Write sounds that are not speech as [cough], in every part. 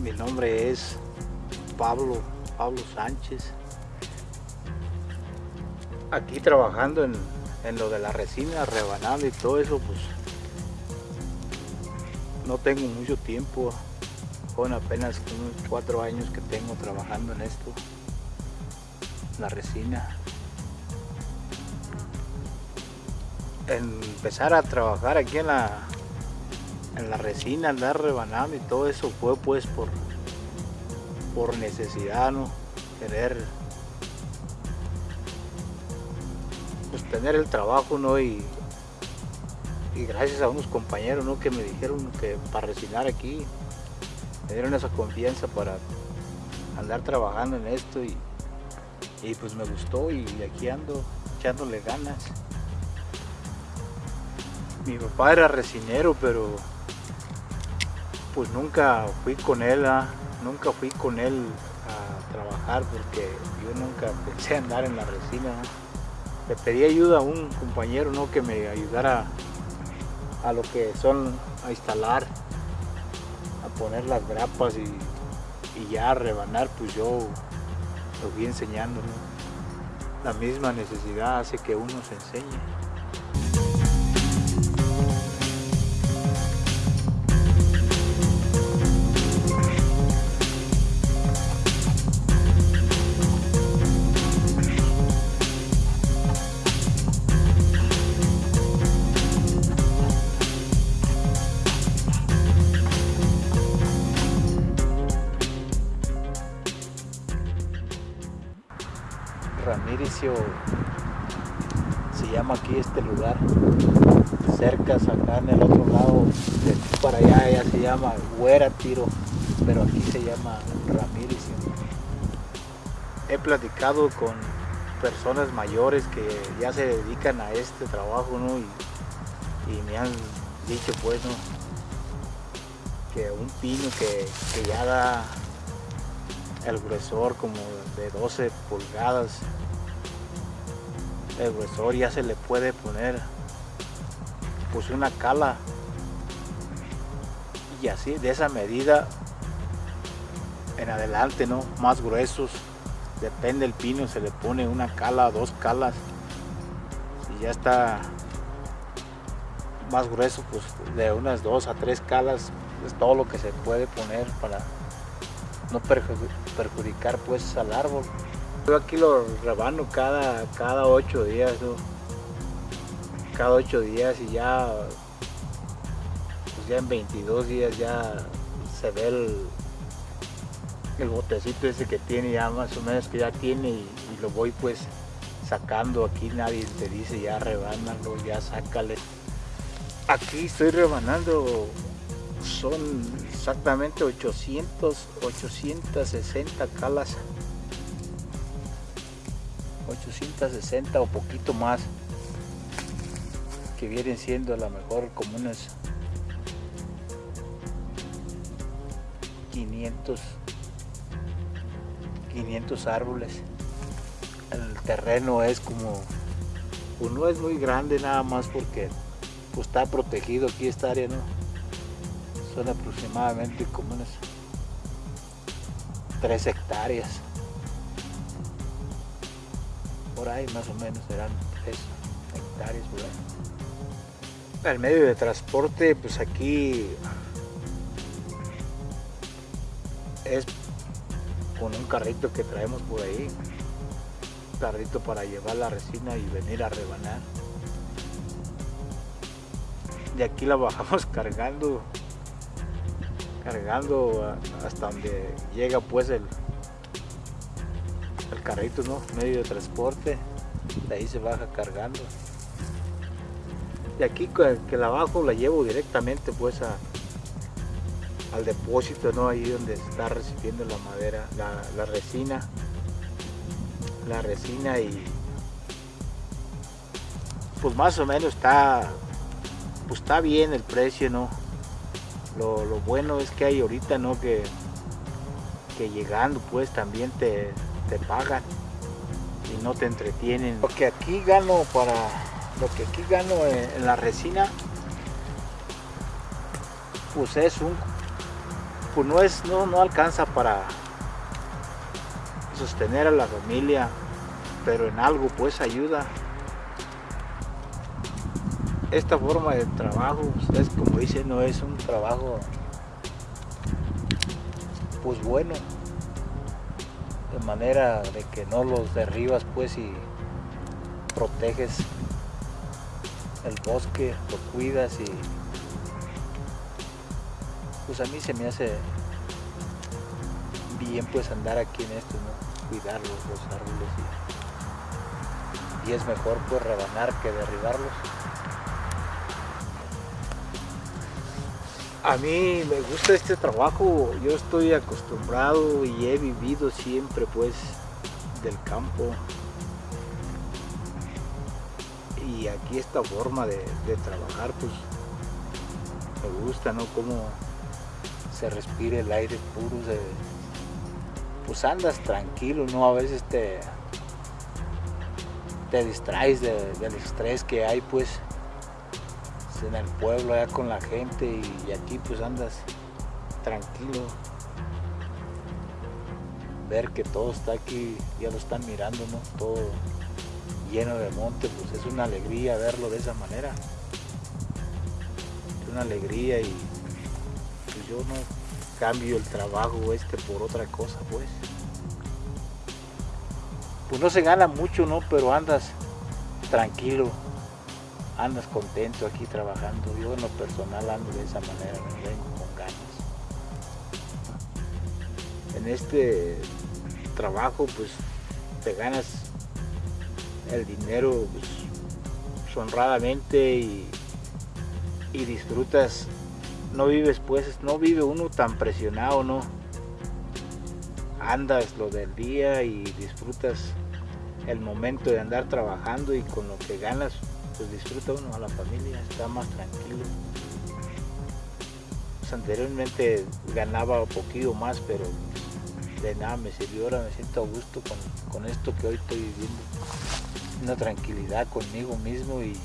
Mi nombre es Pablo, Pablo Sánchez. Aquí trabajando en, en lo de la resina, rebanando y todo eso, pues no tengo mucho tiempo. Con apenas unos cuatro años que tengo trabajando en esto, la resina. empezar a trabajar aquí en la, en la resina, andar rebanando y todo eso fue pues por, por necesidad, ¿no? Querer pues tener el trabajo, ¿no? Y, y gracias a unos compañeros, ¿no? Que me dijeron que para resinar aquí, me dieron esa confianza para andar trabajando en esto y, y pues me gustó y aquí ando echándole ganas mi papá era resinero, pero pues nunca fui con él, ¿ah? nunca fui con él a trabajar porque yo nunca pensé andar en la resina. Le pedí ayuda a un compañero ¿no? que me ayudara a lo que son a instalar, a poner las grapas y, ya a rebanar, pues yo lo fui enseñando. La misma necesidad hace que uno se enseñe. Ramiricio se llama aquí este lugar cerca acá en el otro lado para allá ya se llama Huera Tiro pero aquí se llama Ramiricio he platicado con personas mayores que ya se dedican a este trabajo ¿no? y, me han dicho pues ¿no? que un pino que, que ya da el gruesor como de 12 pulgadas. El gruesor ya se le puede poner. Pues una cala. Y así de esa medida en adelante no más gruesos. Depende del pino se le pone una cala dos calas. Si ya está más grueso pues de unas dos a tres calas es todo lo que se puede poner para no perjudicar pues al árbol. Yo aquí lo rebano cada, cada ocho días, cada ocho días y ya, pues ya en 22 días ya se ve el, el botecito ese que tiene ya más o menos que ya tiene y, lo voy pues sacando. Aquí nadie te dice ya rebánalo ya sácale. Aquí estoy rebanando son exactamente 800 860 calas. 860 o poquito más que vienen siendo a lo mejor como unos 500 500 árboles. El terreno es como pues no es muy grande nada más porque pues está protegido aquí esta área no son aproximadamente como unas 3 hectáreas por ahí más o menos serán 3 hectáreas. El medio de transporte pues aquí es con un carrito que traemos por ahí, un carrito para llevar la resina y venir a rebanar. De aquí la bajamos [laughs] cargando, cargando hasta donde llega pues el, el carrito, ¿no? Medio de transporte, de ahí se baja cargando. Y aquí que la bajo la llevo directamente pues a, al depósito, ¿no? Ahí donde está recibiendo la madera, la, resina. La resina y pues más o menos está pues está bien el precio, ¿no? Lo, bueno es que hay ahorita, ¿no? Que, que llegando pues también te, te pagan y no te entretienen. Lo que aquí gano para lo que aquí gano en, la resina pues es un pues no, es, no, no alcanza para sostener a la familia, pero en algo pues ayuda. Esta forma de trabajo, ustedes como dicen, no es un trabajo pues bueno, de manera de que no los derribas pues y proteges el bosque, lo cuidas y pues a mí se me hace bien pues andar aquí en esto, ¿no? cuidarlos, los árboles y, y es mejor pues rebanar que derribarlos. A mí me gusta este trabajo, yo estoy acostumbrado y he vivido siempre pues del campo. Y aquí esta forma de, trabajar pues me gusta, ¿no? Cómo se respira el aire puro, pues andas tranquilo, ¿no? A veces te, te distraes de- del estrés que hay pues en el pueblo allá con la gente y, aquí pues andas tranquilo. Ver que todo está aquí, ya lo están mirando. Todo lleno de monte, pues es una alegría verlo de esa manera. Es una alegría y pues yo no cambio el trabajo este por otra cosa, pues. Pues no se gana mucho, ¿no? Pero andas tranquilo, andas contento aquí trabajando. Yo en lo personal ando de esa manera, me vengo con ganas. En este trabajo, pues te ganas el dinero pues, honradamente y, y disfrutas no vives pues, no vive uno tan presionado, ¿no? Andas lo del día y disfrutas el momento de andar trabajando y con lo que ganas, pues disfruta uno a la familia, está más tranquilo. Pues anteriormente ganaba un poquito más, pero de nada me sirvió, ahora me siento a gusto con, con esto que hoy estoy viviendo. Una tranquilidad conmigo mismo y,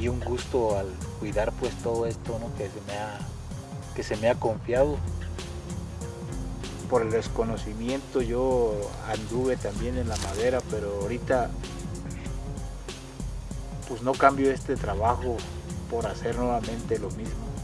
y un gusto al cuidar pues todo esto ¿no? que, se me ha, que se me ha confiado. Por el desconocimiento yo anduve también en la madera, pero ahorita pues no cambio este trabajo por hacer nuevamente lo mismo.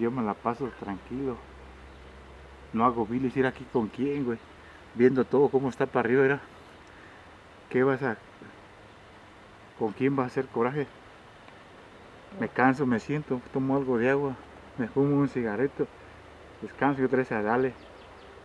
Yo me la paso tranquilo. No hago bilis, ir aquí con quién, güey. Viendo todo cómo está para arriba, era. ¿Qué vas a...? ¿Con quién vas a hacer coraje? Me canso, me siento, tomo algo de agua, me fumo un cigarrito, descanso y otra vez a darle.